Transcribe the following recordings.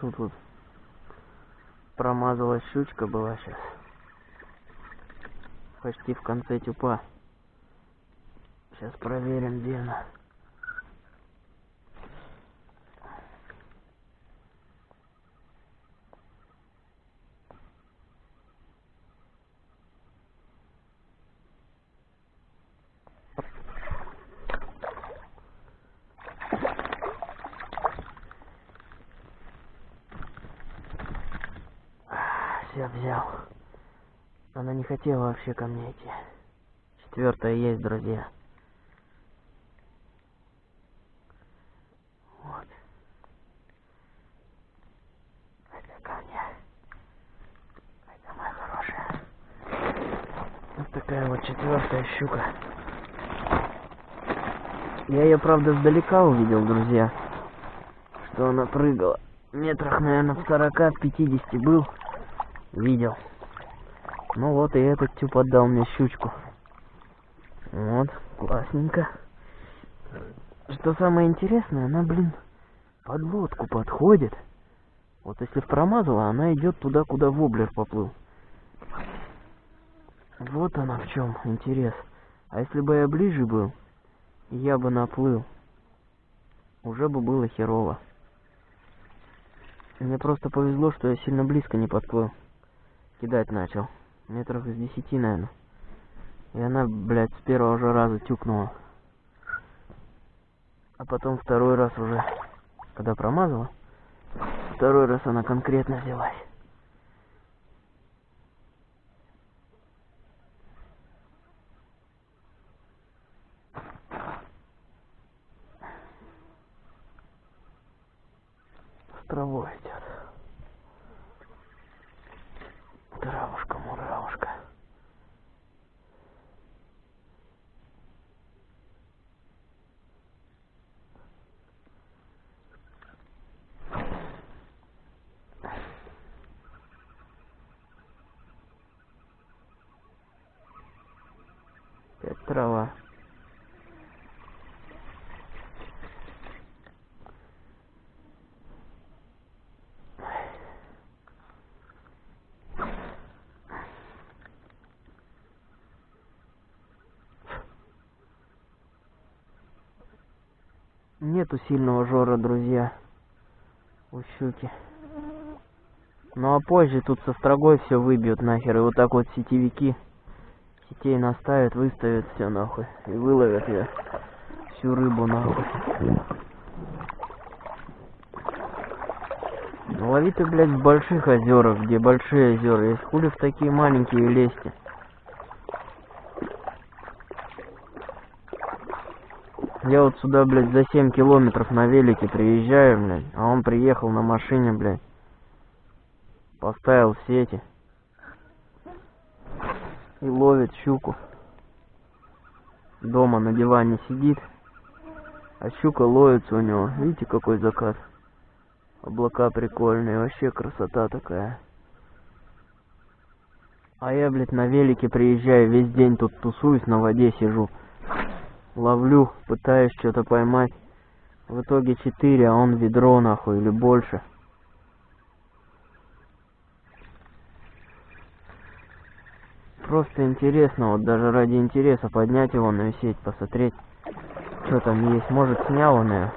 Тут вот промазалась щучка была сейчас. Почти в конце тюпа. Сейчас проверим, где она. Все взял. Она не хотела вообще ко мне идти. Четвертая есть, друзья. Вот. Это ко мне. Это моя хорошая. Вот такая вот четвертая щука. Я ее, правда, сдалека увидел, друзья. Что она прыгала. Метрах, наверное, в 40-50 был. Видел. Ну вот и этот тюп отдал мне щучку. Вот, классненько. Что самое интересное, она, блин, под лодку подходит. Вот если промазала, она идет туда, куда воблер поплыл. Вот она в чем интерес. А если бы я ближе был, я бы наплыл. Уже бы было херово. Мне просто повезло, что я сильно близко не подплыл. Кидать начал. Метров из десяти, наверное. И она, блядь, с первого же раза тюкнула. А потом второй раз уже, когда промазала, второй раз она конкретно взялась. С травой идет. Травушка, муравушка. Опять трава. Нету сильного жора, друзья. У щуки. Ну а позже тут со строгой все выбьют нахер. И вот так вот сетевики сетей наставят, выставят все нахуй. И выловят ее. Всю рыбу нахуй. Ну, лови ты, блядь, в больших озерах, где большие озера. Есть хули в такие маленькие лезьте. Я вот сюда, блядь, за 7 километров на велике приезжаю, блядь, а он приехал на машине, блядь. Поставил сети. И ловит щуку. Дома на диване сидит. А щука ловится у него. Видите, какой закат? Облака прикольные, вообще красота такая. А я, блядь, на велике приезжаю, весь день тут тусуюсь, на воде сижу. Ловлю, пытаюсь что-то поймать. В итоге 4, а он ведро нахуй или больше. Просто интересно, вот даже ради интереса поднять его на сеть, посмотреть, что там есть. Может снял он ее.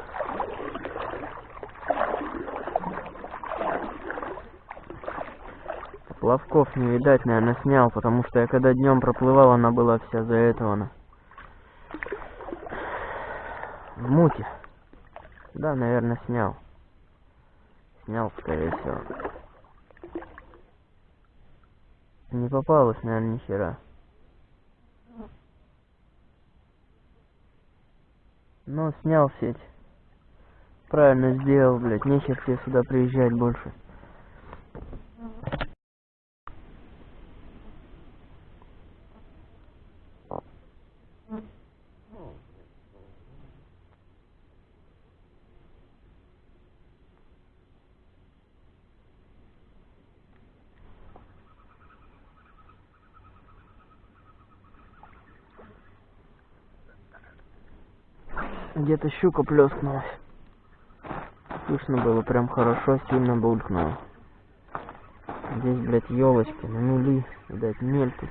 Плавков не видать, наверное, снял, потому что я когда днем проплывал, она была вся за она. В муте. Да, наверное, снял. Снял, скорее всего. Не попалось, наверное, ни хера. Но снял сеть. Правильно сделал, блядь. Нехер тебе сюда приезжать больше. Где-то щука плескнулась. Слышно было прям хорошо, сильно булькнуло. Здесь, блядь, елочки на нули, видать, мель тут.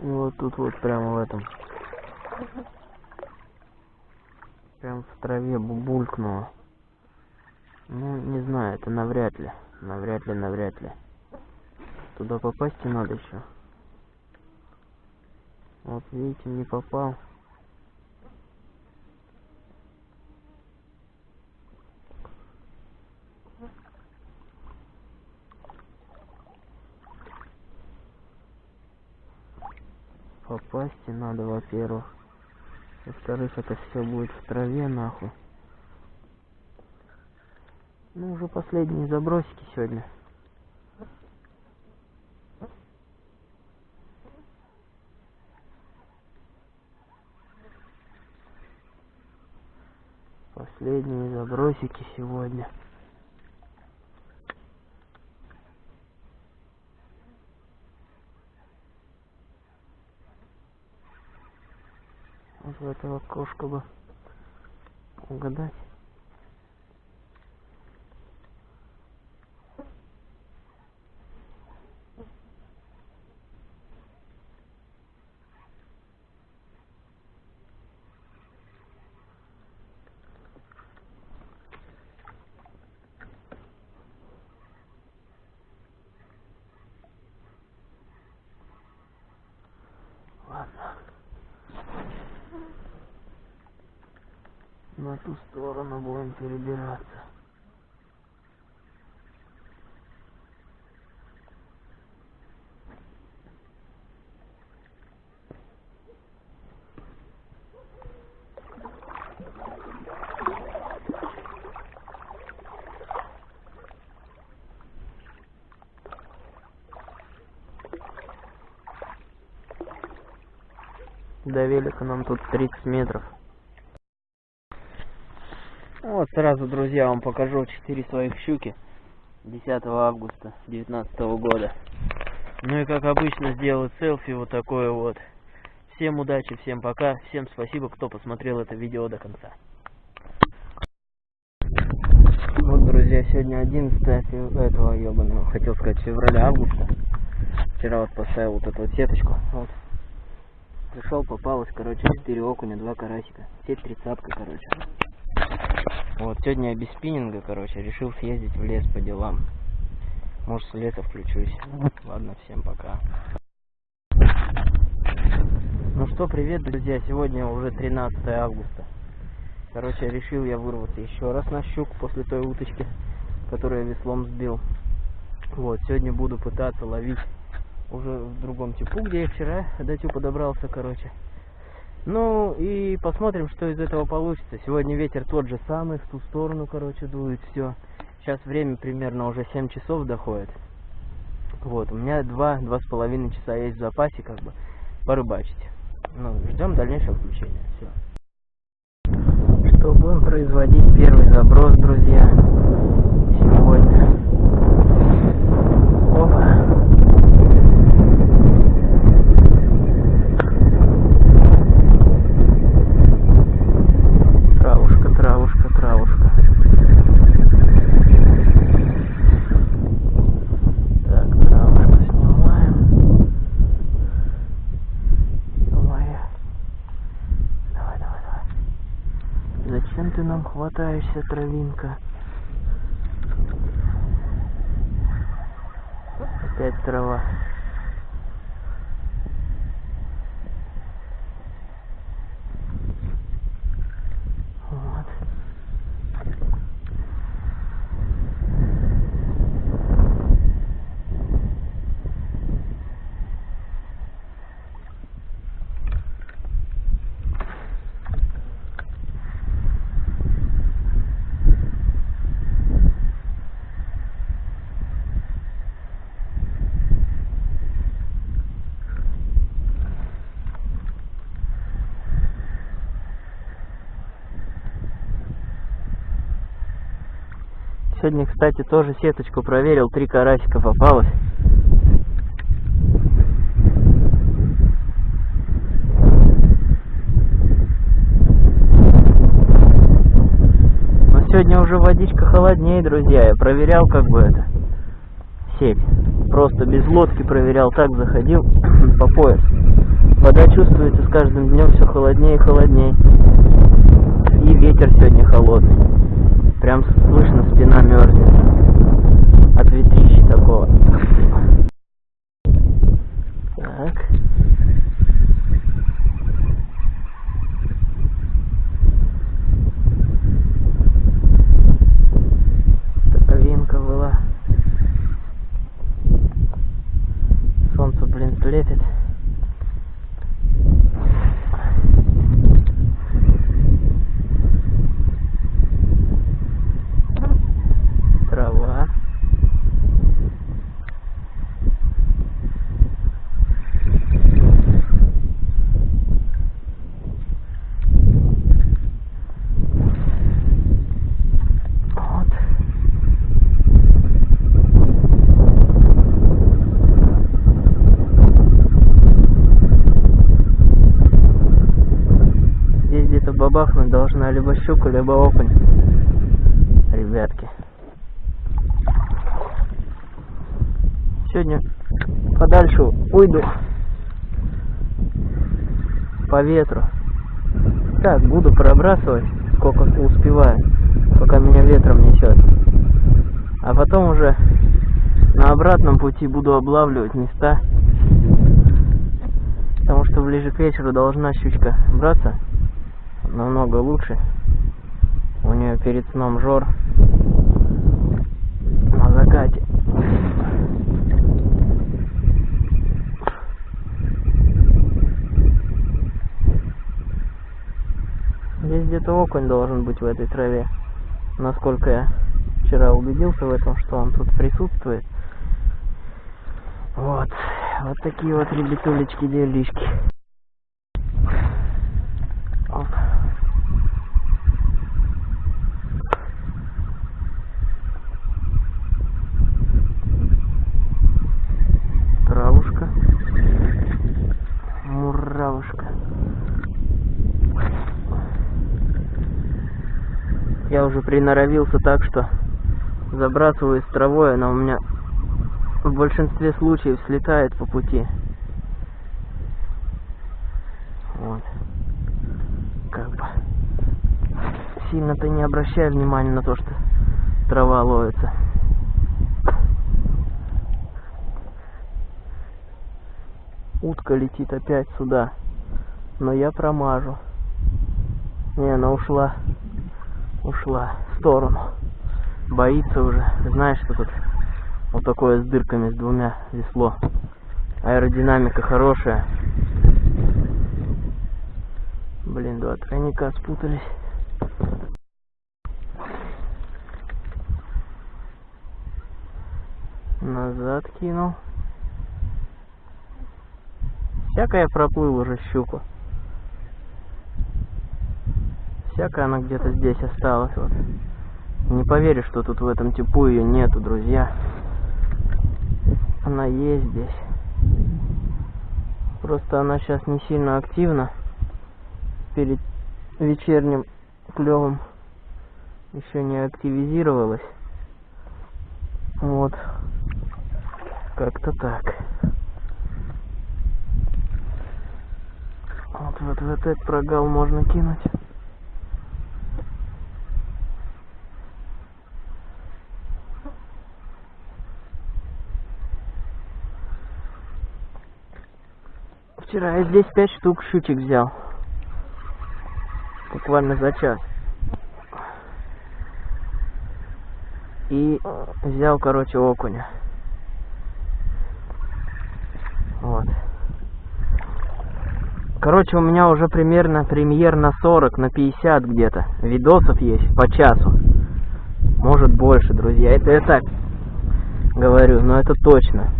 И вот тут вот прямо в этом. Прям в траве бубулькнуло. Ну, не знаю, это навряд ли. Навряд ли, навряд ли. Туда еще. Вот видите, не попал. Попасть надо, во-первых. Во-вторых, это все будет в траве, нахуй. Ну, уже последние забросики сегодня. Последние забросики сегодня. Вот в этого окошко бы угадать. Ладно. На ту сторону будем перебираться. До велика нам тут 30 метров. Вот сразу, друзья, вам покажу 4 своих щуки 10 августа 2019 года. Ну и как обычно сделаю селфи вот такое вот. Всем удачи, всем пока, всем спасибо, кто посмотрел это видео до конца. Вот, друзья, сегодня 11 фев- этого ебаного, хотел сказать, февраля, августа. Вчера вот поставил вот эту вот сеточку. Вот. Пришел, попалось, короче, 4 окуня, 2 карасика. Сеть тридцатка, короче. Вот, сегодня я без спиннинга, короче, решил съездить в лес по делам. Может, с леса включусь. Ладно, всем пока. Ну что, привет, друзья. Сегодня уже 13 августа. Короче, решил я вырваться еще раз на щук после той уточки, которую я веслом сбил. Вот, сегодня буду пытаться ловить уже в другом типу, где я вчера до тюпа добрался, короче. Ну и посмотрим, что из этого получится. Сегодня ветер тот же самый, в ту сторону, короче, дует все. Сейчас время примерно уже 7 часов доходит. Вот, у меня два, два с половиной часа есть в запасе, как бы, порыбачить. Ну, ждем дальнейшего включения. Все. Что будем производить первый заброс, друзья, сегодня. Опа. Травушка, травушка, травушка. Так, травушку снимаем. Ё-моё. Давай, давай, давай. Зачем ты нам хватаешься, травинка? Опять трава. Сегодня, кстати, тоже сеточку проверил, три карасика попалось. Но сегодня уже водичка холоднее, друзья. Я проверял как бы это сеть. Просто без лодки проверял, так заходил по пояс. Вода чувствуется с каждым днем все холоднее и холоднее. И ветер сегодня холодный. Прям слышно, спина мерзнет. От ветрищи такого. Так. Таковинка была. Солнце, блин, светит. Трава. Вот. Здесь где-то бабахнуть должна либо щука, либо окунь. Ребятки. Сегодня подальше уйду по ветру. Так, буду пробрасывать, сколько успеваю, пока меня ветром несет. А потом уже на обратном пути буду облавливать места. Потому что ближе к вечеру должна щучка браться намного лучше. У нее перед сном жор на закате. Здесь где-то окунь должен быть в этой траве. Насколько я вчера убедился в этом, что он тут присутствует. Вот. Вот такие вот ребятулечки делишки. Оп. Травушка. Муравушка. Я уже приноровился так, что забрасываю с травой, она у меня в большинстве случаев слетает по пути. Вот. Как бы. Сильно-то не обращай внимания на то, что трава ловится. Утка летит опять сюда. Но я промажу. Не, она ушла. Ушла в сторону. Боится уже. Знаешь, что тут вот такое с дырками, с двумя весло. Аэродинамика хорошая. Блин, два тройника спутались. Назад кинул. Всякое проплыл уже щуку. Всякая она где-то здесь осталась. Вот. Не поверишь, что тут в этом типу ее нету, друзья. Она есть здесь. Просто она сейчас не сильно активна. Перед вечерним клевом еще не активизировалась. Вот. Как-то так. Вот, вот в этот прогал можно кинуть. Вчера я здесь пять штук щучек взял. Буквально за час. И взял, короче, окуня. Вот. Короче, у меня уже примерно премьер на 40, на 50 где-то. Видосов есть по часу. Может больше, друзья. Это я так говорю, но это точно.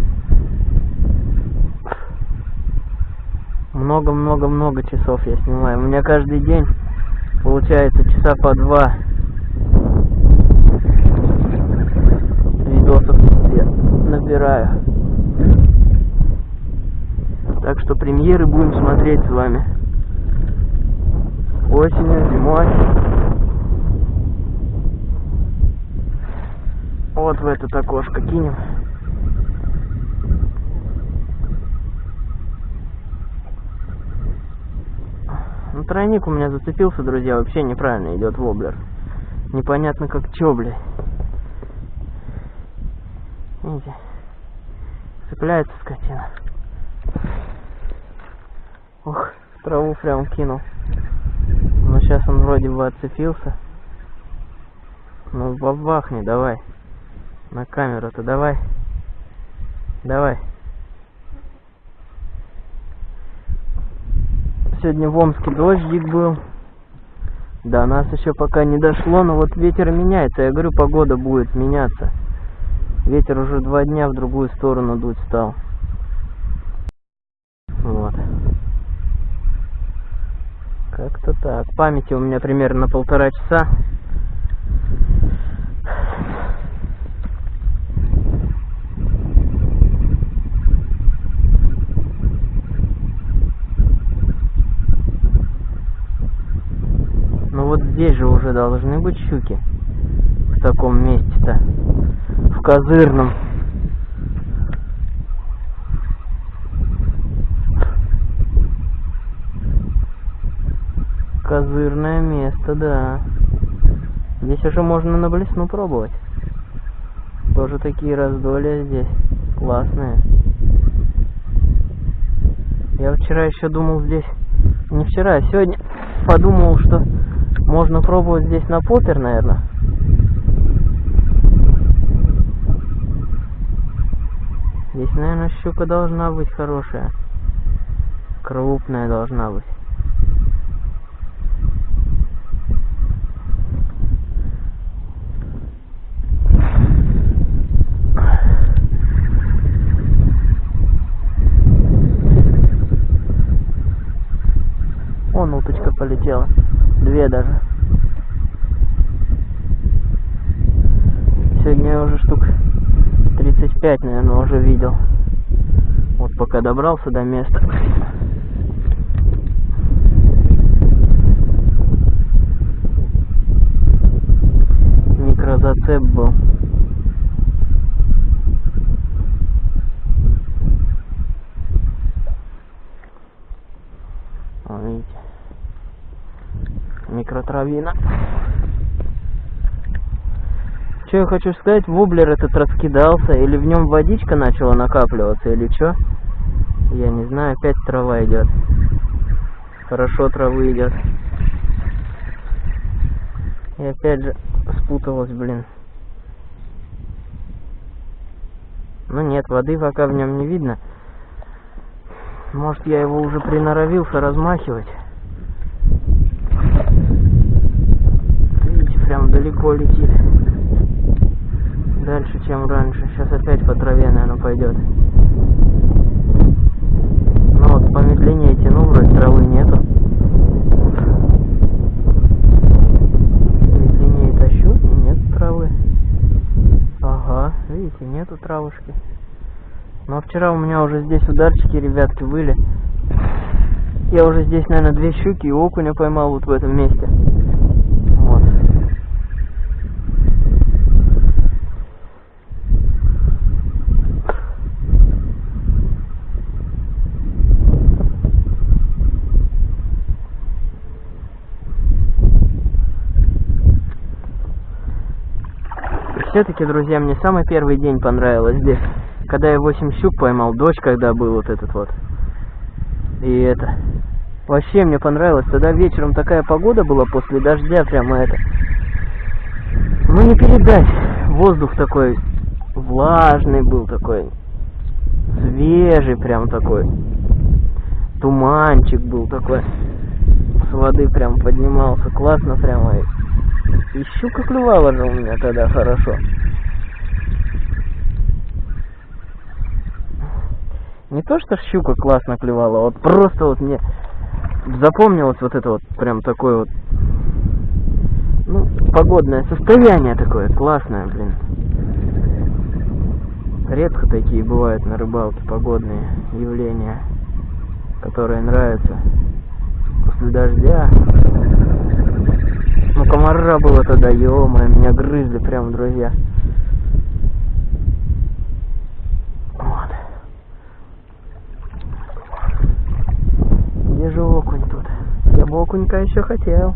Много-много-много часов я снимаю. У меня каждый день получается часа по два собираю. Так что премьеры будем смотреть с вами. Осенью, зимой. Вот в это окошко кинем. Ну, тройник у меня зацепился, друзья, вообще неправильно идет воблер. Непонятно как чё, блядь. Видите? Цепляется скотина. В траву прям кинул. Но сейчас он вроде бы отцепился. Ну, бабахни, давай. На камеру-то давай. Давай. Сегодня в Омске дождик был. До нас еще пока не дошло, но вот ветер меняется. Я говорю, погода будет меняться. Ветер уже два дня в другую сторону дуть стал. Вот. Как-то так. Памяти у меня примерно полтора часа. здесь же уже должны быть щуки. В таком месте-то. В козырном. Козырное место, да. Здесь уже можно на блесну пробовать. Тоже такие раздолья здесь. Классные. Я вчера еще думал здесь... Не вчера, а сегодня подумал, что можно пробовать здесь на поппер, наверное. Здесь, наверное, щука должна быть хорошая. Крупная должна быть. Вон уточка полетела. Две даже. Сегодня я уже штук 35, наверное, уже видел. Вот пока добрался до места. Микрозацеп был. видите микротравина. Что я хочу сказать, воблер этот раскидался, или в нем водичка начала накапливаться, или что? Я не знаю, опять трава идет. Хорошо травы идет. И опять же спуталась, блин. Ну нет, воды пока в нем не видно. Может я его уже приноровился размахивать. прям далеко летит. Дальше, чем раньше. Сейчас опять по траве, наверное, пойдет. Вот, помедленнее тяну, вроде травы нету. Медленнее тащу, и нет травы. Ага, видите, нету травушки. Но вчера у меня уже здесь ударчики, ребятки, были. Я уже здесь, наверное, две щуки и окуня поймал вот в этом месте. Все-таки, друзья, мне самый первый день понравилось здесь. Когда я 8 щук поймал, дождь когда был вот этот вот. И это... Вообще мне понравилось. Тогда вечером такая погода была после дождя, прямо это... Ну не передать. Воздух такой влажный был такой. Свежий прям такой. Туманчик был такой. С воды прям поднимался. Классно прямо. И щука клювала же у меня тогда хорошо. Не то, что щука классно клевала, вот просто вот мне запомнилось вот это вот прям такое вот, ну, погодное состояние такое, классное, блин. Редко такие бывают на рыбалке погодные явления, которые нравятся после дождя. Ну, комара было тогда, ё меня грызли прям, друзья. Вот. Где же окунь тут? Я бы окунька еще хотел.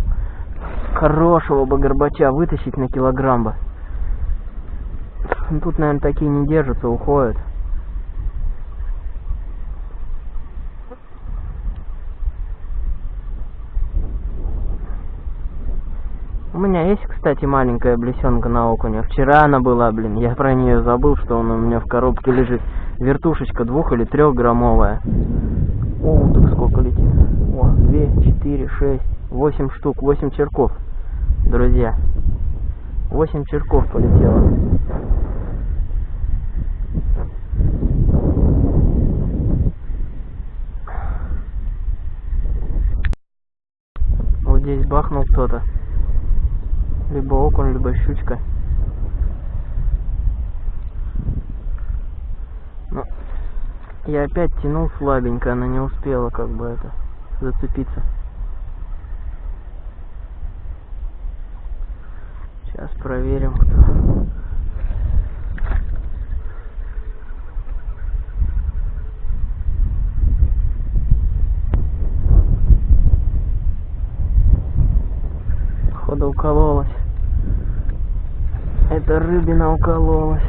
Хорошего бы горбача вытащить на килограмм бы. Тут, наверное, такие не держатся, уходят. У меня есть, кстати, маленькая блесенка на окуня. Вчера она была, блин. Я про нее забыл, что она у меня в коробке лежит. Вертушечка двух или трехграммовая. О, так сколько летит. О, две, четыре, шесть, восемь штук, восемь черков. Друзья. Восемь черков полетело. Вот здесь бахнул кто-то. Либо окунь, либо щучка. Ну, я опять тянул слабенько, она не успела как бы это зацепиться. Сейчас проверим, кто. Походу укололась. Это рыбина укололась.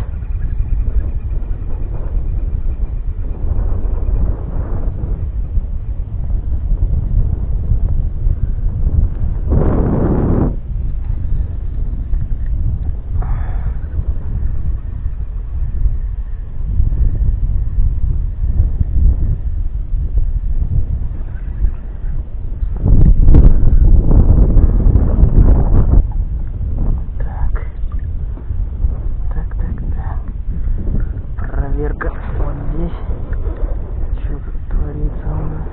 Так. Так, так, так. Проверка вот здесь. Что тут творится у нас?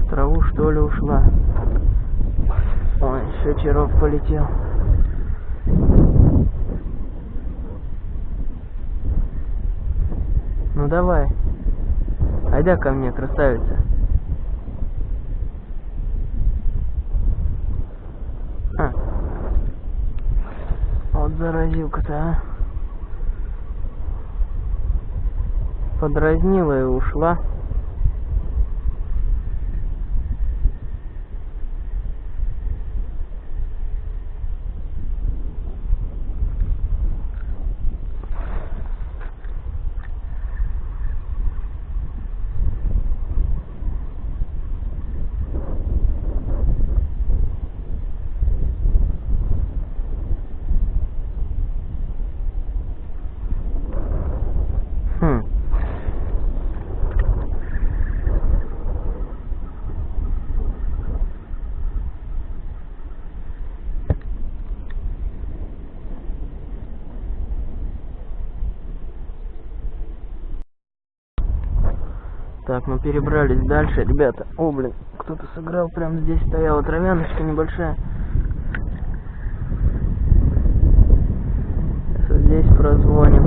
В траву что ли ушла? Ой, еще черок полетел. Ну давай. Айда ко мне, красавица. А. Вот заразилка-то, а. Подразнила и ушла. Хм. Так, мы перебрались дальше, ребята. О, блин, кто-то сыграл, прям здесь стояла травяночка небольшая. Сейчас вот здесь прозвоним.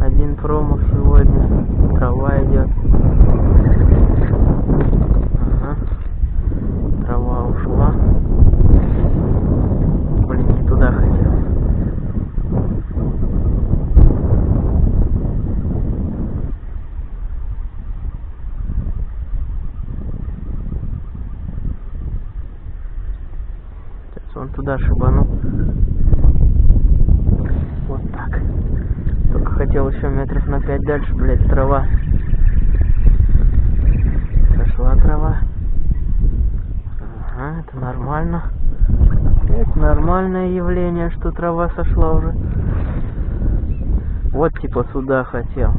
Один промах сегодня. Трава идет. Ага. Трава ушла. Блин, не туда хотел. Сейчас он туда шибанул. Вот так. Только хотел еще метров на пять дальше, блядь, трава. Сошла трава. Ага, это нормально. Это нормальное явление, что трава сошла уже. Вот типа сюда хотел.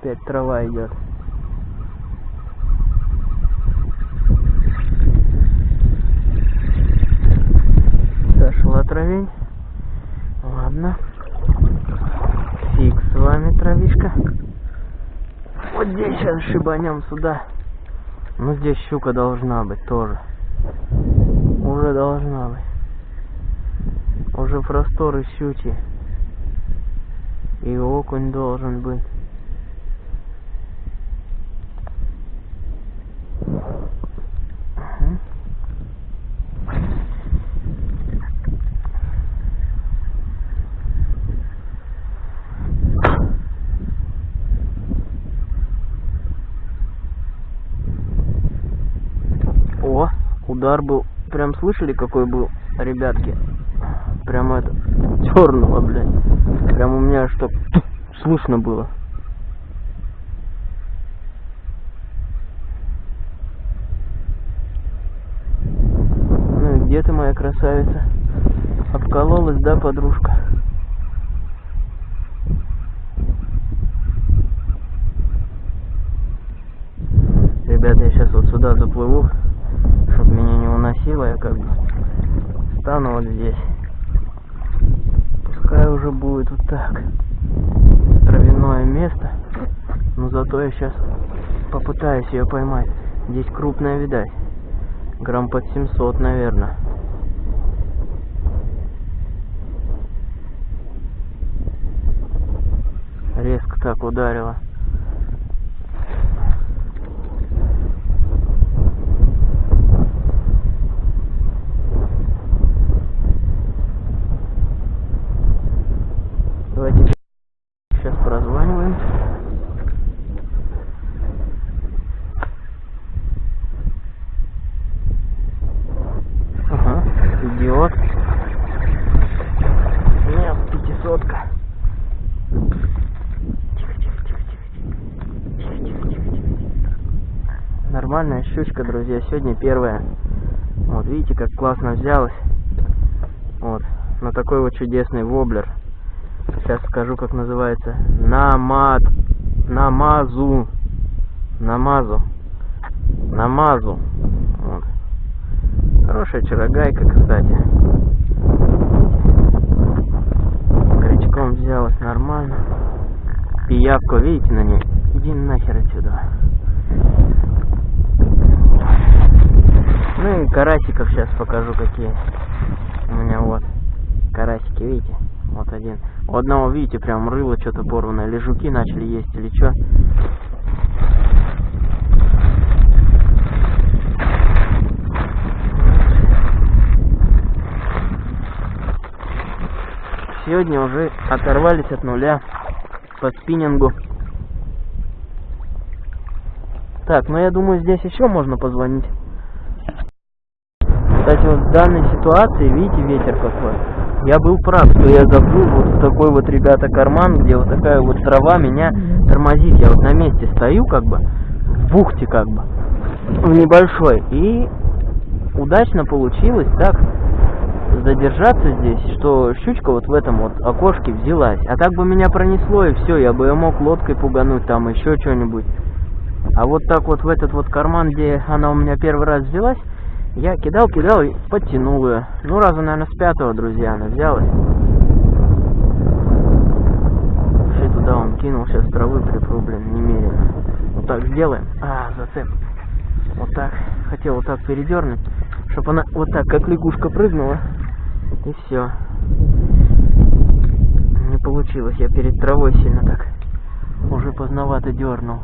Опять трава идет. Сошла травень. Ладно. вами травишка. Сейчас шибанем сюда. Ну здесь щука должна быть тоже. Уже должна быть. Уже просторы щучьи. И окунь должен быть. Мгм. О, удар был. Прям слышали, какой был, ребятки? Прям это, черного, блядь. Прям у меня что слышно было. Ну и где ты, моя красавица? Обкололась, да, подружка? Ребята, я сейчас вот сюда заплыву, уносило, я как бы стану вот здесь. Пускай уже будет вот так. Травяное место. Но зато я сейчас попытаюсь ее поймать. Здесь крупная, видать. Грамм под 700, наверное. Резко так ударила. Щучка, друзья. Сегодня первая. Вот, видите, как классно взялась. Вот, на такой вот чудесный воблер. Сейчас скажу, как называется. Намад... Намазу. Намазу. Намазу. Вот. Хорошая чарогайка, кстати. Крючком взялась нормально. Пиявку, видите на ней? Иди нахер отсюда. Ну и карасиков сейчас покажу какие. У меня вот карасики, видите? Вот один. У одного, видите, прям рыло что-то порванное. Или жуки начали есть, или что. Сегодня уже оторвались от нуля по спиннингу. Так, ну я думаю, здесь еще можно позвонить. Кстати, вот в данной ситуации, видите, ветер какой. Я был прав, что я забыл вот такой вот, ребята, карман, где вот такая вот трава меня тормозит. Я вот на месте стою, как бы, в бухте, как бы, в небольшой. И удачно получилось так задержаться здесь, что щучка вот в этом вот окошке взялась. А так бы меня пронесло, и все, я бы ее мог лодкой пугануть, там еще что-нибудь. А вот так вот в этот вот карман, где она у меня первый раз взялась, я кидал, кидал и подтянул ее. Ну, раза, наверное, с пятого, друзья, она взялась. Вообще туда он кинул, сейчас травы припру, блин, немерено. Вот так сделаем. А, зацеп. Вот так. Хотел вот так передернуть, чтобы она вот так, как лягушка, прыгнула. И все. Не получилось, я перед травой сильно так уже поздновато дернул.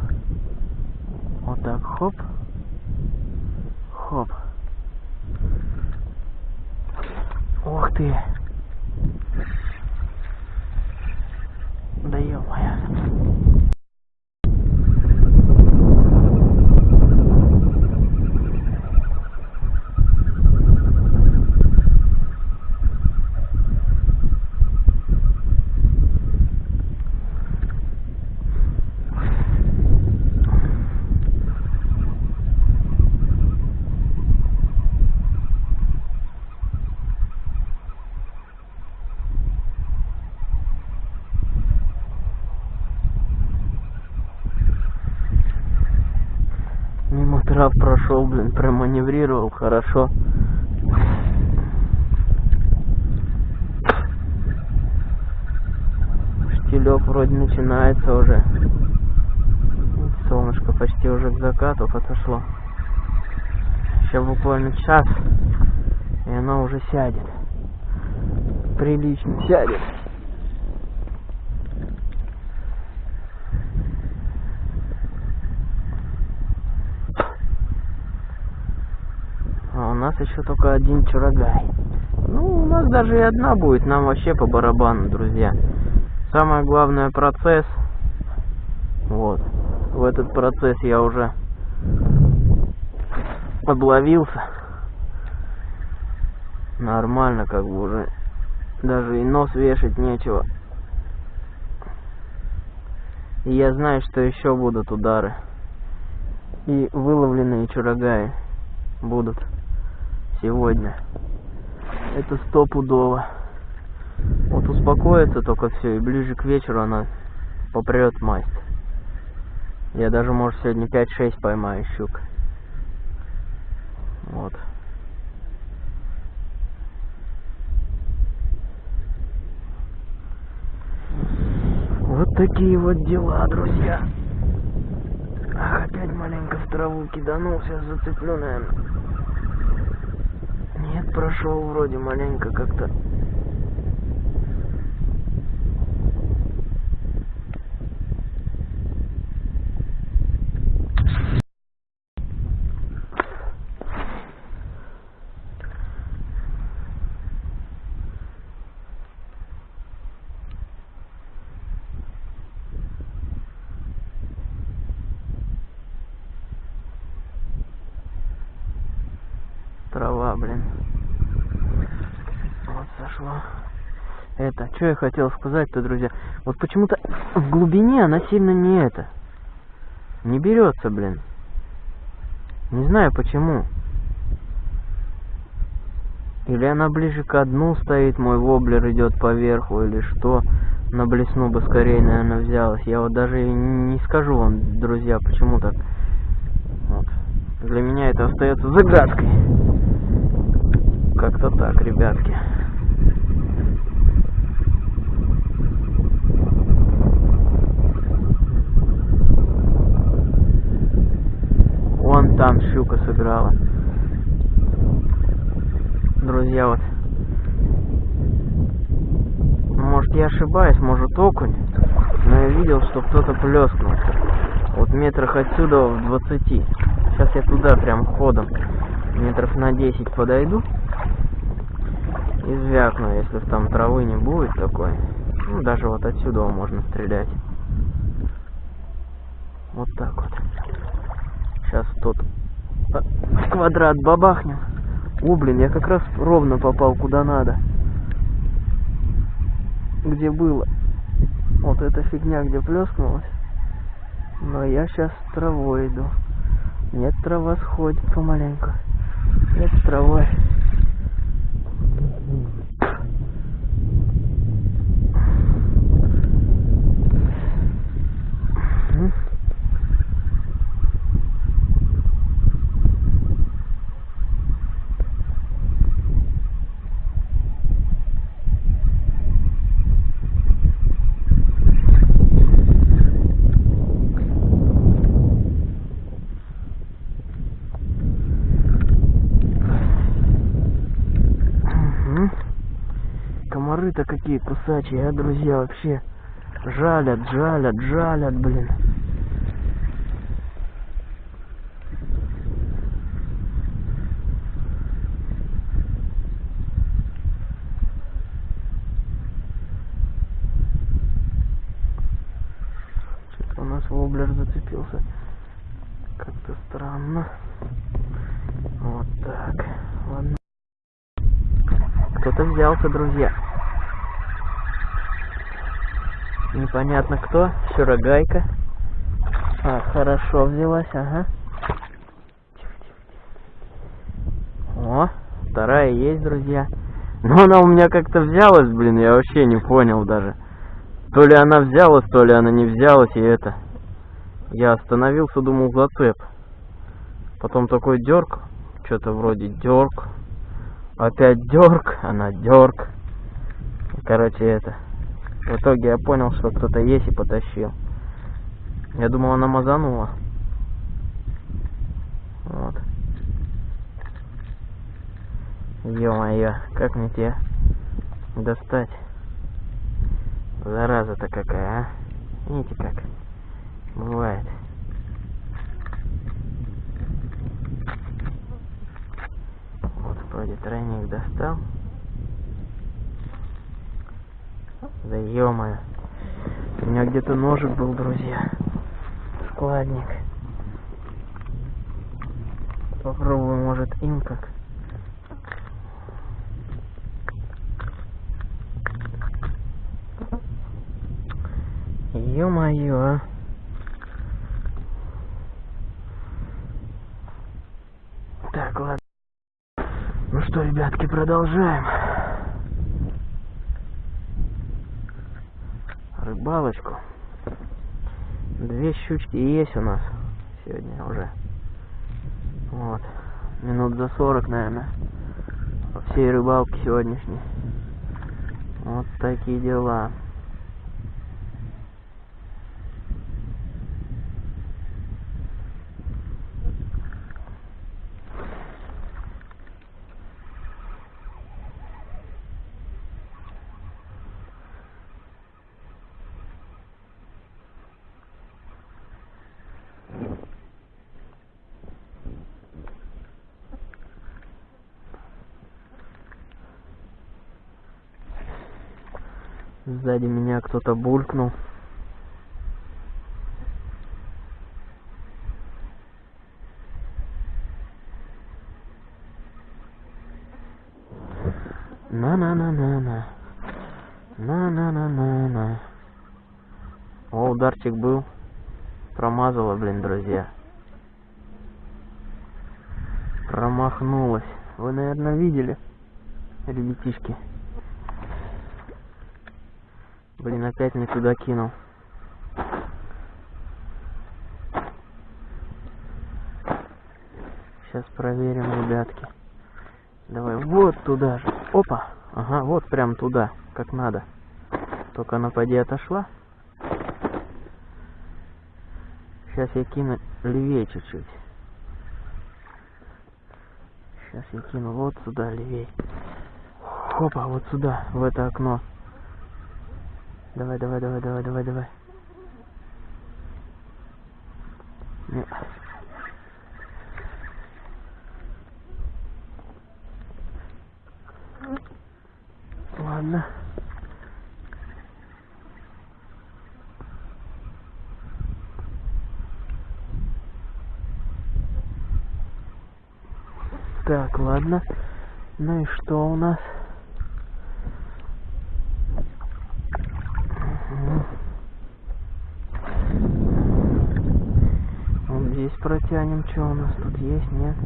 Вот так, хоп. Хоп. Ух ты. Да ё-моё. Мимо трав прошел, блин, проманеврировал хорошо. Денделек вроде начинается уже. Солнышко почти уже к закату подошло. Еще буквально час, и оно уже сядет. Прилично сядет. А у нас еще только один чурагай. Ну, у нас даже и одна будет, нам вообще по барабану, друзья. Самое главное процесс. Вот. В этот процесс я уже обловился. Нормально, как бы уже. Даже и нос вешать нечего. И я знаю, что еще будут удары. И выловленные чурагаи будут сегодня. Это стопудово. Вот успокоится только все, и ближе к вечеру она попрет масть. Я даже, может, сегодня 5-6 поймаю щук. Вот. Вот такие вот дела, друзья. Ах, опять маленько в траву киданул, сейчас зацеплю, наверное. Нет, прошел вроде маленько как-то. Трава, блин. Вот сошло. Это, что я хотел сказать-то, друзья? Вот почему-то в глубине она сильно не это. Не берется, блин. Не знаю почему. Или она ближе к дну стоит, мой воблер идет поверху, или что. На блесну бы скорее, наверное, взялась. Я вот даже не скажу вам, друзья, почему так. Вот. Для меня это остается загадкой. Как-то так, ребятки. Вон там щука сыграла. Друзья, вот. Может я ошибаюсь, может окунь. Но я видел, что кто-то плескнул. Вот метрах отсюда в 20. Сейчас я туда прям ходом метров на 10 подойду и звякну, если там травы не будет такой. Ну, даже вот отсюда можно стрелять. Вот так вот. Сейчас тут квадрат бабахнем. О, блин, я как раз ровно попал куда надо. Где было. Вот эта фигня, где плескнулась. Но я сейчас травой иду. Нет, трава сходит помаленьку. Нет, травой. Какие кусачие, а, друзья, вообще. Жалят, жалят, жалят, блин. Что-то у нас воблер зацепился. Как-то странно. Вот так. Ладно. Кто-то взялся, друзья. Непонятно кто. Щурогайка. А, хорошо взялась, ага. О, вторая есть, друзья. Но она у меня как-то взялась, блин, я вообще не понял даже. То ли она взялась, то ли она не взялась, и это. Я остановился, думал, зацеп. Потом такой дерг, что-то вроде дерг. Опять дерг, она дерг. Короче, это. В итоге я понял, что кто-то есть и потащил. Я думал, она мазанула. Вот. Ё-моё, как мне тебя достать? Зараза-то какая, а? Видите как? Бывает. Вот вроде тройник достал. Да ё-моё. У меня где-то ножик был, друзья. Складник. Попробую, может, им как. Ё-моё, а. Так, ладно. Ну что, ребятки, продолжаем. Рыбалочку. Две щучки есть у нас сегодня уже. Вот. Минут за 40, наверное. По всей рыбалке сегодняшней. Вот такие дела. Сзади меня кто-то булькнул. На-на-на-на-на. На-на-на-на-на. О, ударчик был. Промазала, блин, друзья. Промахнулась. Вы, наверное, видели, ребятишки. Блин, опять не туда кинул. Сейчас проверим, ребятки. Давай вот туда же. Опа. Ага, вот прям туда, как надо. Только она поди отошла. Сейчас я кину левее чуть-чуть. Сейчас я кину вот сюда левее. Опа, вот сюда, в это окно. Давай, давай, давай, давай, давай, давай. Нет. Ладно. Так, ладно. Ну и что у нас? Вот здесь протянем, что у нас тут есть, нет?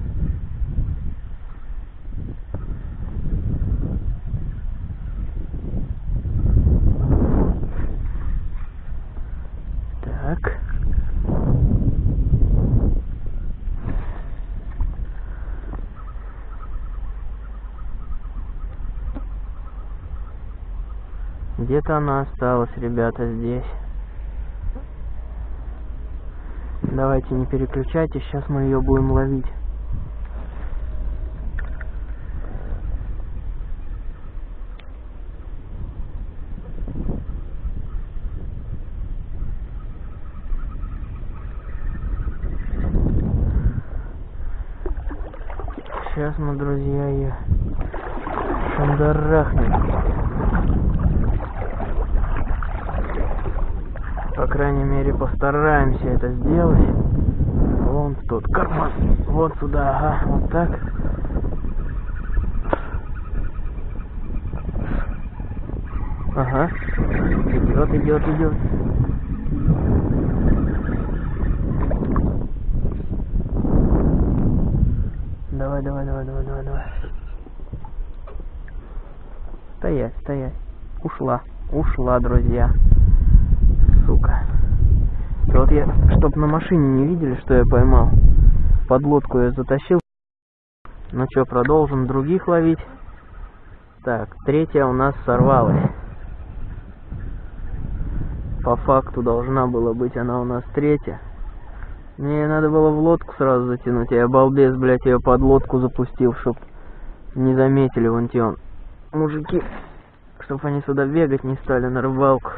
Так. Где-то она осталась, ребята, здесь. Давайте не переключайтесь, сейчас мы ее будем ловить. Сейчас мы, друзья, ее шандарахнем. По крайней мере, постараемся это сделать. Вон тут карман. Вот сюда, ага, вот так. Ага. Идет, идет, идет. Давай, давай, давай, давай, давай, давай. Стоять, стоять. Ушла. Ушла, друзья. Сука. И вот я, чтоб на машине не видели, что я поймал. Под лодку я затащил. Ну что, продолжим других ловить. Так, третья у нас сорвалась. По факту должна была быть она у нас третья. Мне надо было в лодку сразу затянуть, я балбес, блядь, ее под лодку запустил, чтоб не заметили вон те он. Мужики, чтоб они сюда бегать не стали на рыбалку.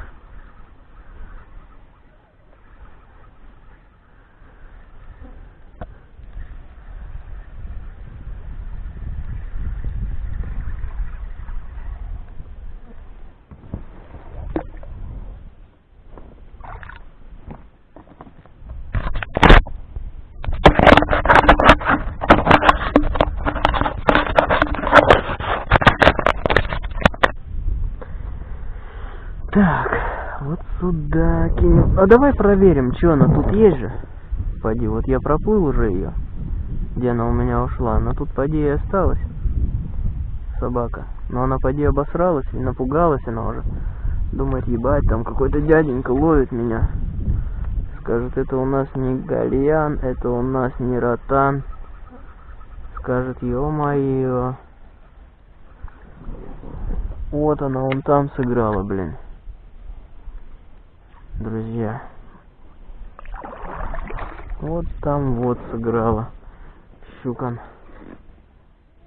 Сюда кинем. А давай проверим, что она тут есть же. Пойди, вот я проплыл уже ее. Где она у меня ушла? Она тут, поди, и осталась. Собака. Но она, поди, обосралась и напугалась она уже. Думает, ебать, там какой-то дяденька ловит меня. Скажет, это у нас не гальян, это у нас не ротан. Скажет, ё-моё. Вот она, он там сыграла, блин друзья. Вот там вот сыграла щукан.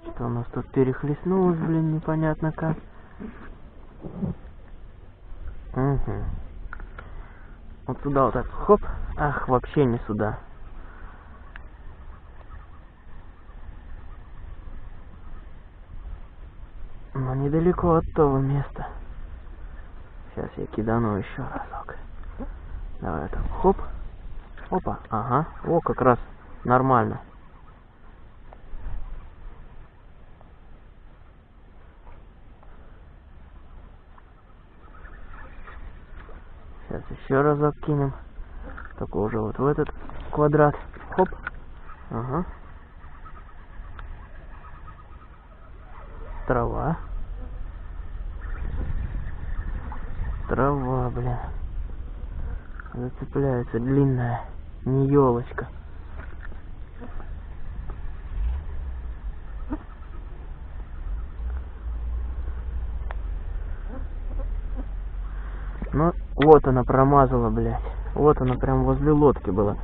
Что у нас тут перехлестнулось, блин, непонятно как. Угу. Вот сюда вот так, хоп. Ах, вообще не сюда. Но недалеко от того места. Сейчас я кидану еще разок. Давай так, хоп. Опа, ага. О, как раз нормально. Сейчас еще разок кинем. Только уже вот в этот квадрат. Хоп. Ага. Трава. Трава, бля зацепляется длинная, не елочка. Ну, вот она промазала, блядь. Вот она прям возле лодки была.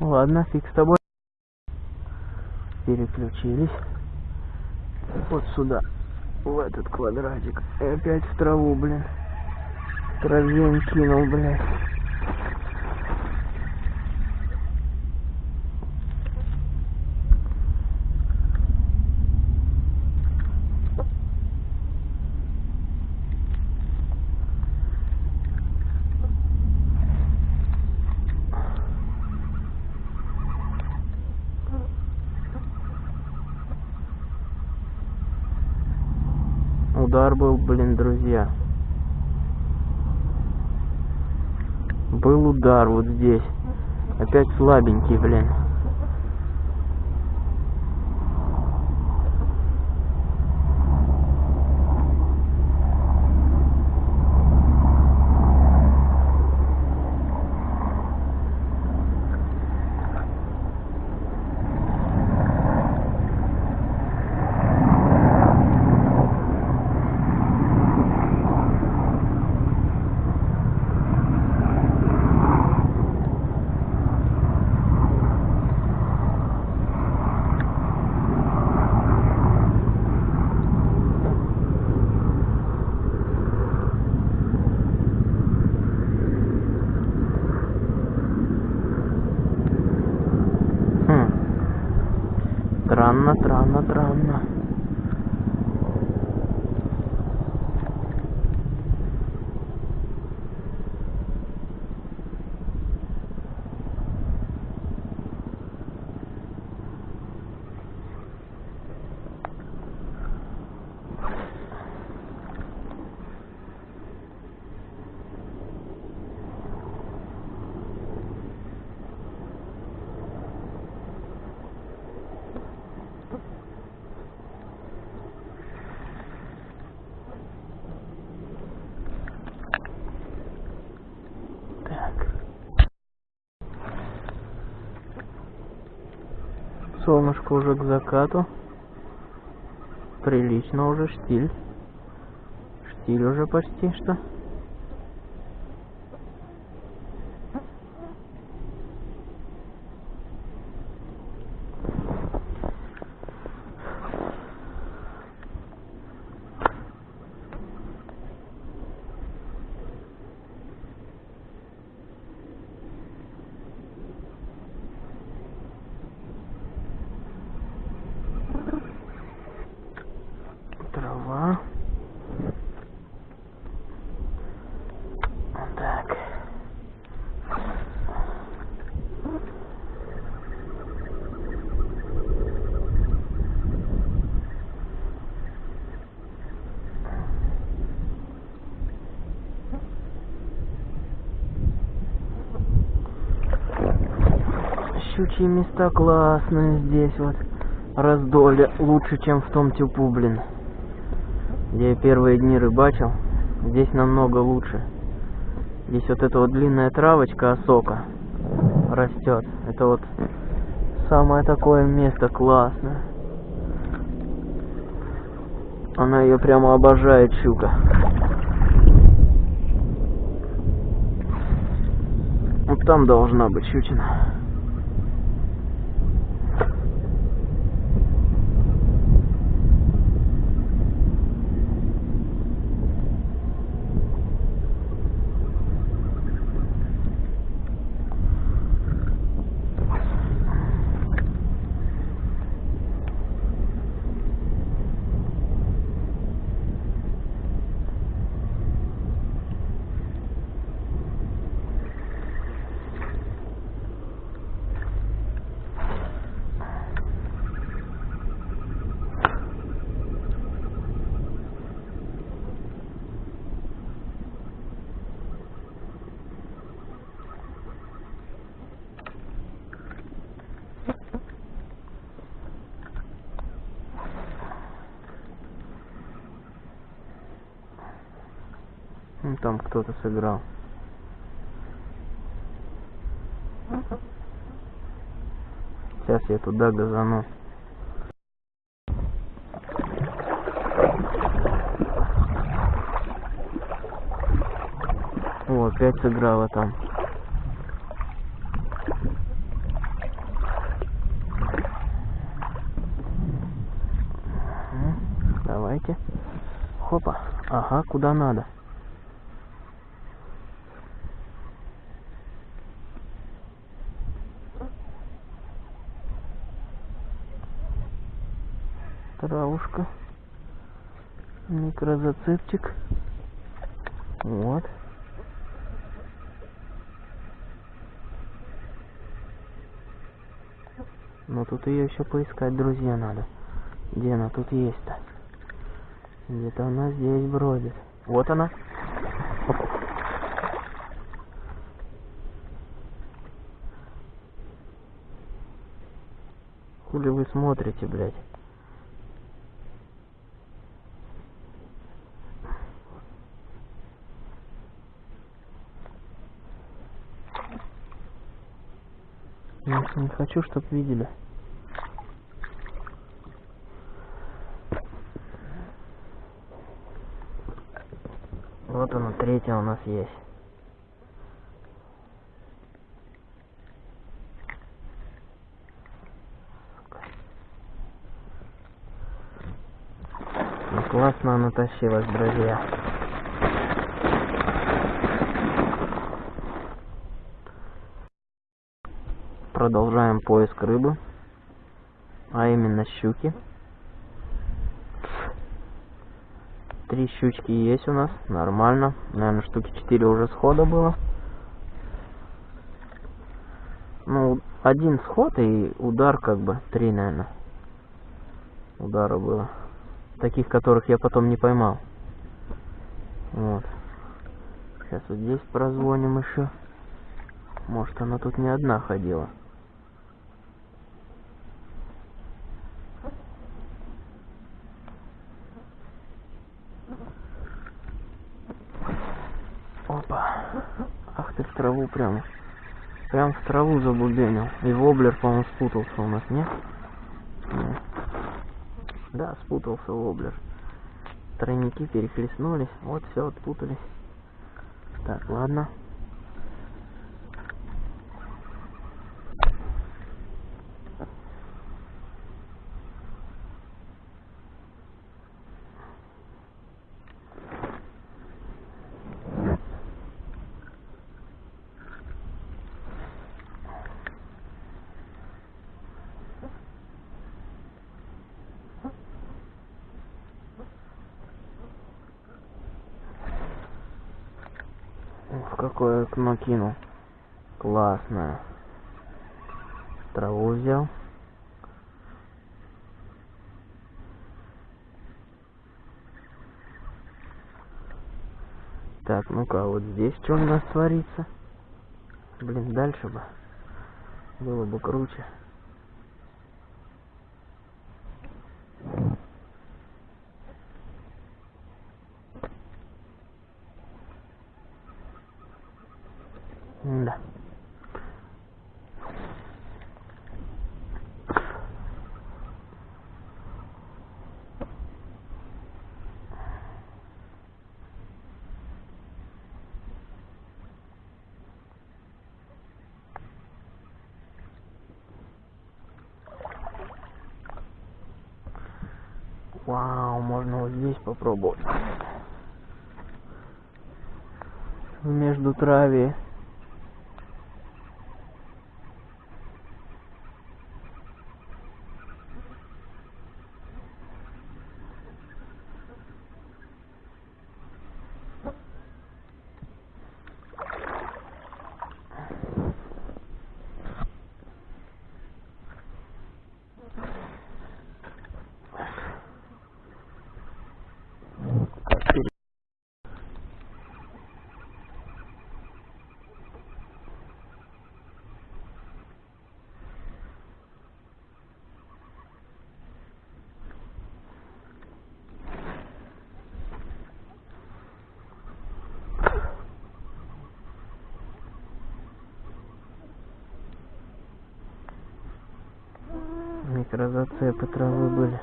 Ладно, фиг с тобой. Переключились. Вот сюда. В этот квадратик. И опять в траву, блин. Травень кинул, блядь. удар был, блин, друзья. Был удар вот здесь. Опять слабенький, блин. Странно, странно, солнышко уже к закату. Прилично уже штиль. Штиль уже почти что. Трава. Так. Щучьи места классные здесь вот. Раздолье лучше, чем в том тюпу, блин. Где я первые дни рыбачил. Здесь намного лучше. Здесь вот эта вот длинная травочка осока растет. Это вот самое такое место классное. Она ее прямо обожает, щука. Вот там должна быть щучина. Ну, там кто-то сыграл. Сейчас я туда газану. О, опять сыграла там. Давайте. Хопа. Ага, куда надо. Травушка. Микрозацепчик. Вот. Но тут ее еще поискать, друзья, надо. Где она тут есть-то? Где-то она здесь бродит. Вот она. Хули вы смотрите, блядь? Я ж не хочу, чтоб видели. Вот она, третья у нас есть. Ну, классно она тащилась, друзья. Продолжаем поиск рыбы, а именно щуки. Три щучки есть у нас, нормально. Наверное, штуки четыре уже схода было. Ну, один сход и удар как бы, три, наверное. Удара было. Таких, которых я потом не поймал. Вот. Сейчас вот здесь прозвоним еще. Может, она тут не одна ходила. прямо. Прям в траву заблуденил. И воблер, по-моему, спутался у нас, нет? нет? Да, спутался воблер. Тройники перехлестнулись. Вот, все, отпутались. Так, ладно. Какое окно кинул. Классное. Траву взял. Так, ну-ка, а вот здесь что у нас творится? Блин, дальше бы. Было бы круче. Да. Вау, можно вот здесь попробовать. Траве. Микрозацепы травы были.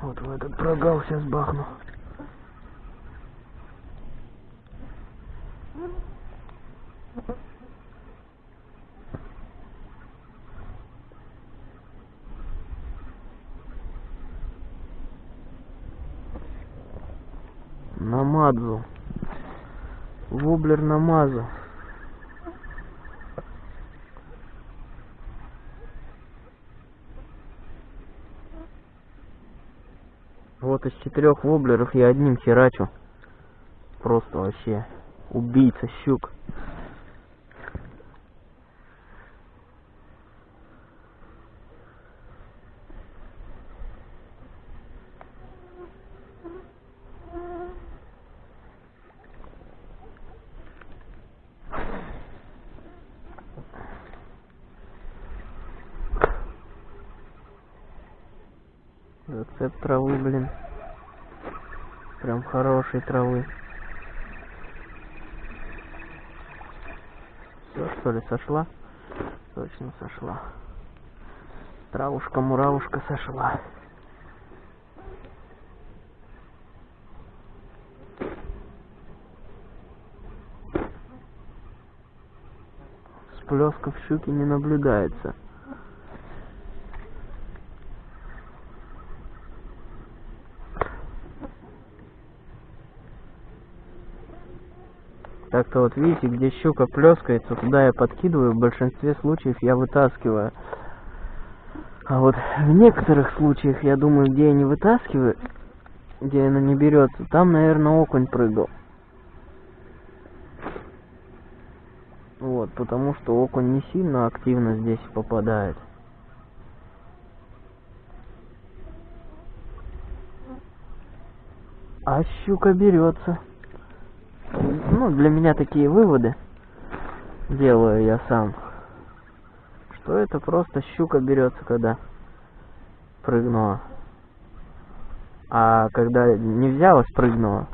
Вот в этот прогал сейчас бахну. Намазу. Воблер намазу. Четырех воблеров я одним херачу. Просто вообще убийца щук. Зацеп травы, блин. Хорошей травы. Все, что ли, сошла? Точно сошла. Травушка-муравушка сошла. Всплесков щуки не наблюдается. Так-то вот видите, где щука плескается, туда я подкидываю, в большинстве случаев я вытаскиваю. А вот в некоторых случаях, я думаю, где я не вытаскиваю, где она не берется, там, наверное, окунь прыгал. Вот, потому что окунь не сильно активно здесь попадает. А щука берется. Ну, для меня такие выводы делаю я сам. Что это просто щука берется, когда прыгнула. А когда не взяла, спрыгнула,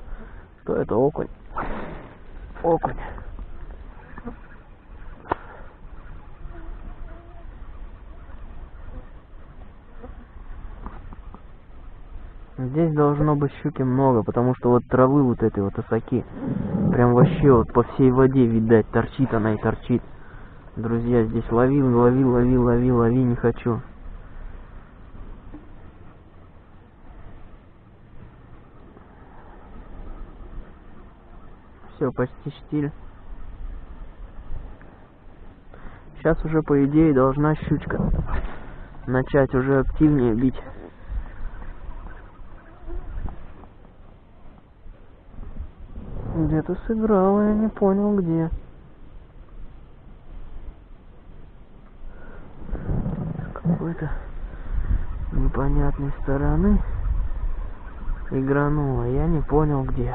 то это окунь. Окунь. Здесь должно быть щуки много, потому что вот травы вот этой вот осаки прям вообще вот по всей воде, видать, торчит она и торчит. Друзья, здесь лови, лови, лови, лови, лови, не хочу. Все, почти штиль. Сейчас уже, по идее, должна щучка начать уже активнее бить. Где-то сыграла, я не понял где. Какой-то непонятной стороны игранула, я не понял где.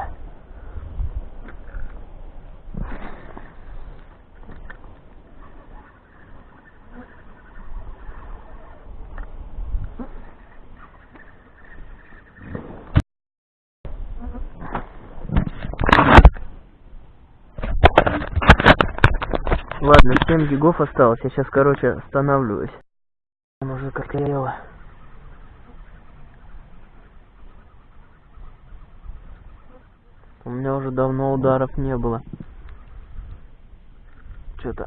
7 гигов осталось. Я сейчас, короче, останавливаюсь. Уже как горело. У меня уже давно ударов не было. Что-то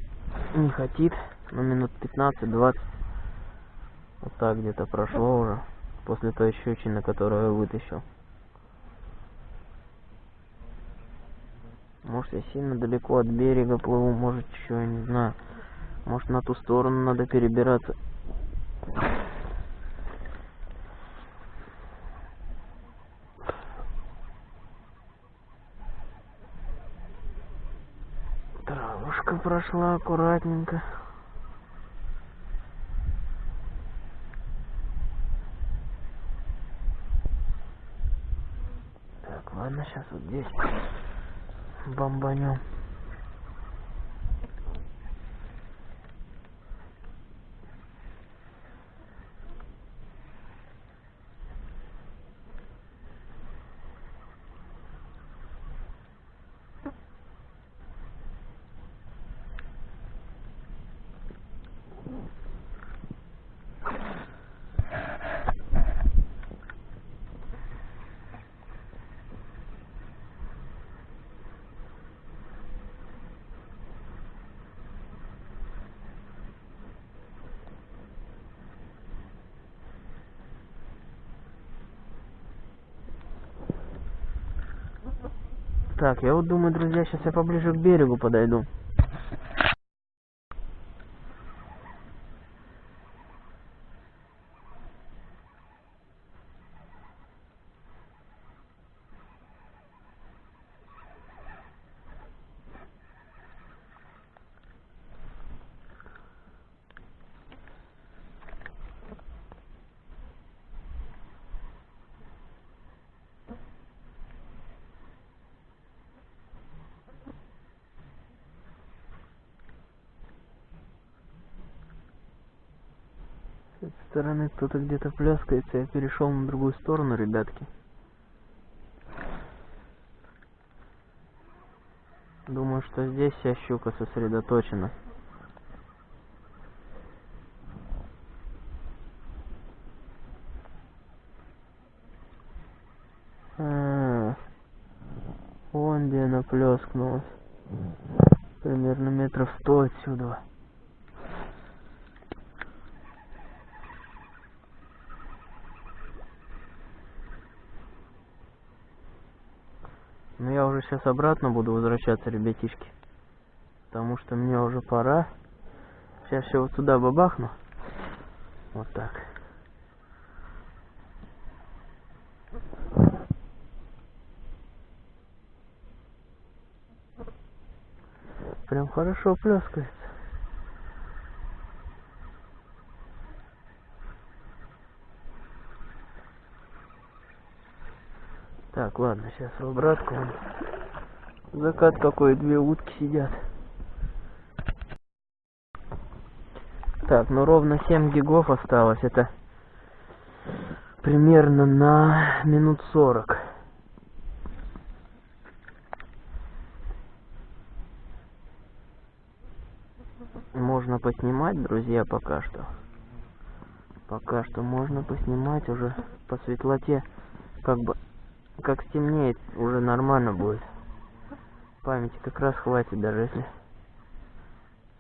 не хотит. Ну, минут 15-20. Вот так где-то прошло уже. После той щечины, которую я вытащил. Может, я сильно далеко от берега плыву, может, еще, я не знаю. Может, на ту сторону надо перебираться. Травушка прошла аккуратненько. Так, ладно, сейчас вот здесь бомбанем. Так, я вот думаю, друзья, сейчас я поближе к берегу подойду. С этой стороны кто-то где-то пляскается, я перешел на другую сторону, ребятки. Думаю, что здесь вся щука сосредоточена. А, вон где она плескнулась. Примерно метров сто отсюда. Но я уже сейчас обратно буду возвращаться, ребятишки. Потому что мне уже пора. Сейчас все вот сюда бабахну. Вот так. Прям хорошо плескается. Так, ладно, сейчас в обратку. Закат какой, две утки сидят. Так, ну ровно 7 гигов осталось. Это примерно на минут 40. Можно поснимать, друзья, пока что. Пока что можно поснимать уже по светлоте как бы, как стемнеет, уже нормально будет. Памяти как раз хватит, даже если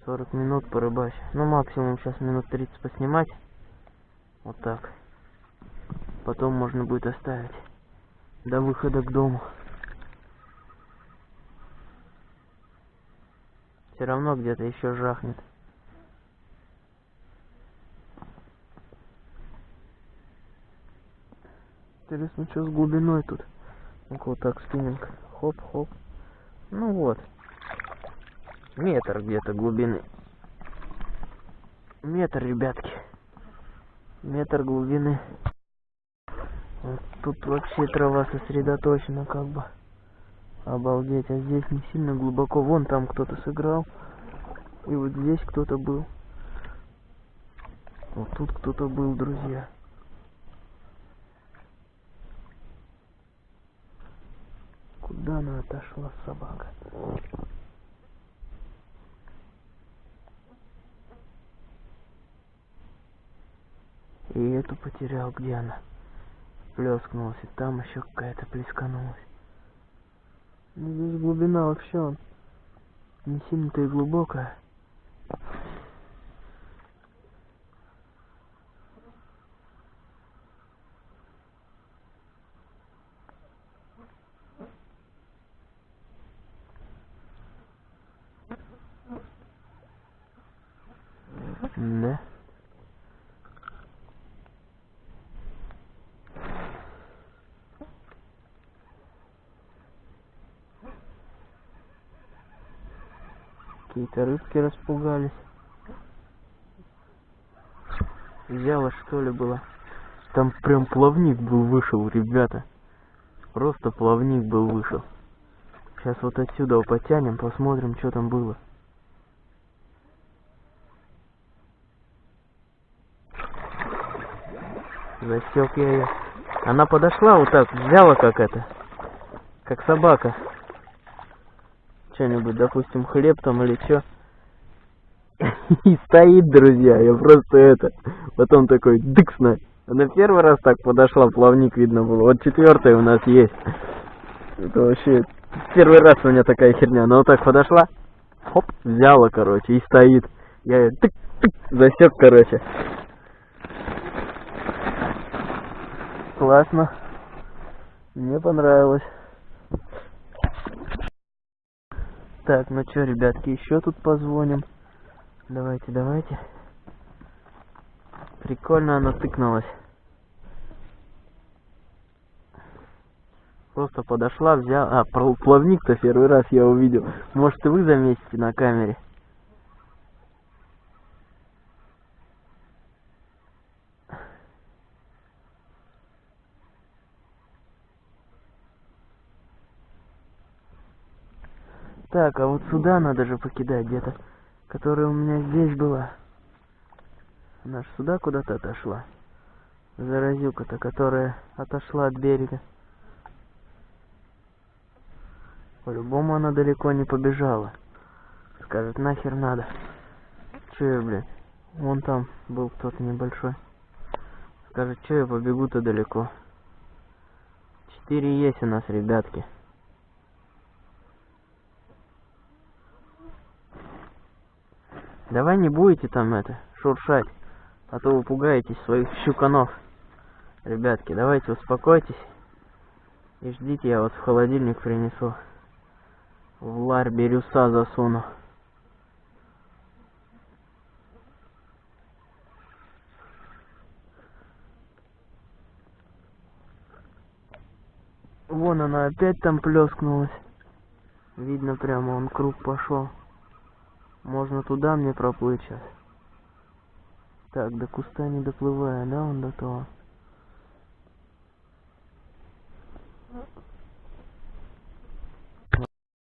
40 минут порыбачь. Ну, максимум сейчас минут 30 поснимать. Вот так. Потом можно будет оставить до выхода к дому. Все равно где-то еще жахнет. Интересно, что с глубиной тут? Вот так спиннинг. Хоп-хоп. Ну вот. Метр где-то глубины. Метр, ребятки. Метр глубины. Вот тут вообще трава сосредоточена как бы. Обалдеть, а здесь не сильно глубоко. Вон там кто-то сыграл. И вот здесь кто-то был. Вот тут кто-то был, друзья. Куда она отошла, собака? И эту потерял, где она? Плескнулась, и там еще какая-то плесканулась. Ну, здесь глубина вообще не сильно-то и глубокая. Да. Какие-то рыбки распугались. Взяла что ли было? Там прям плавник был вышел, ребята. Просто плавник был вышел. Сейчас вот отсюда потянем, посмотрим, что там было. Засек я ее. Она подошла вот так, взяла как это. Как собака что-нибудь, допустим, хлеб там или что. И стоит, друзья, я просто это. Потом такой, дыксна. Она первый раз так подошла, плавник видно было. Вот четвертая у нас есть. Это вообще первый раз у меня такая херня. Она вот так подошла, хоп, взяла, короче, и стоит. Я ее тык, тык, засек, короче. Классно. Мне понравилось. Так, ну что, ребятки, еще тут позвоним. Давайте, давайте. Прикольно она тыкнулась. Просто подошла, взяла... А, плавник-то первый раз я увидел. Может, и вы заметите на камере. Так, а вот сюда надо же покидать где-то, которая у меня здесь была. Она ж сюда куда-то отошла. Заразюка-то, которая отошла от берега. По-любому она далеко не побежала. Скажет, нахер надо. Че я, блядь? Вон там был кто-то небольшой. Скажет, че я побегу-то далеко. Четыре есть у нас, ребятки. Давай не будете там это, шуршать, а то вы пугаетесь своих щуканов. Ребятки, давайте успокойтесь и ждите, я вас в холодильник принесу. В ларь бирюса засуну. Вон она опять там плескнулась. Видно прямо, он круг пошел. Можно туда мне проплыть сейчас. Так, до куста не доплывая, да, он до того.